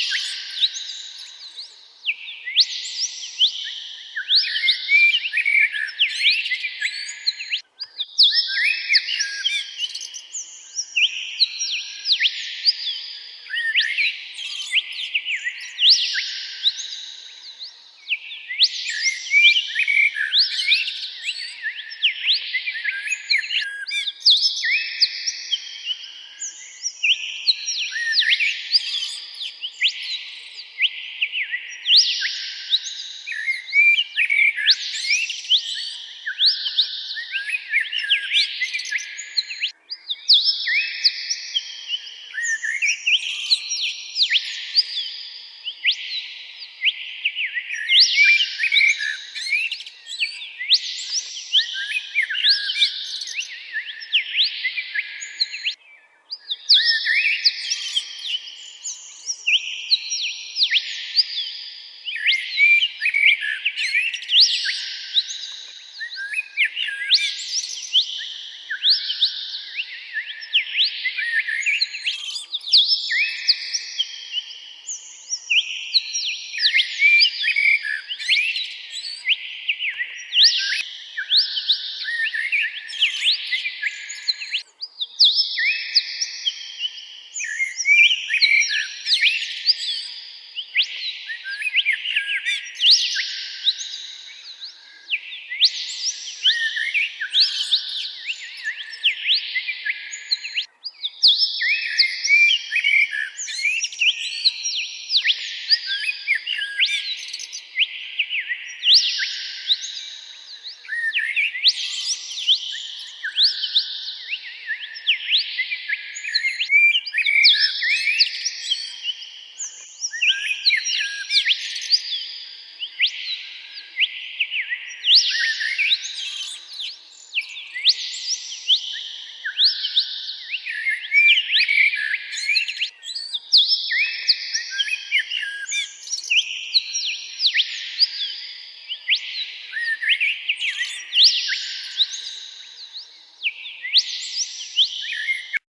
you